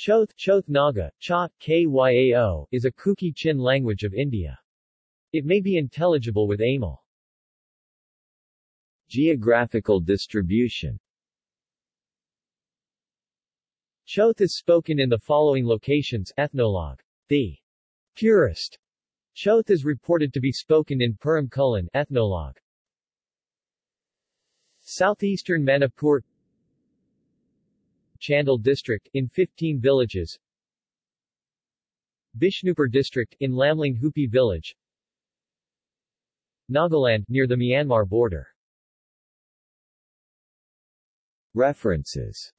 Choth, Choth Naga, Cha, Kyao, is a Kuki Chin language of India. It may be intelligible with Aimol. Geographical distribution Choth is spoken in the following locations Ethnologue. The purest Choth is reported to be spoken in Purum Khullen Ethnologue. Southeastern Manipur Chandel district, in 15 villages. Bishnupur district, in Lamling Hupi village. Nagaland, near the Myanmar border. References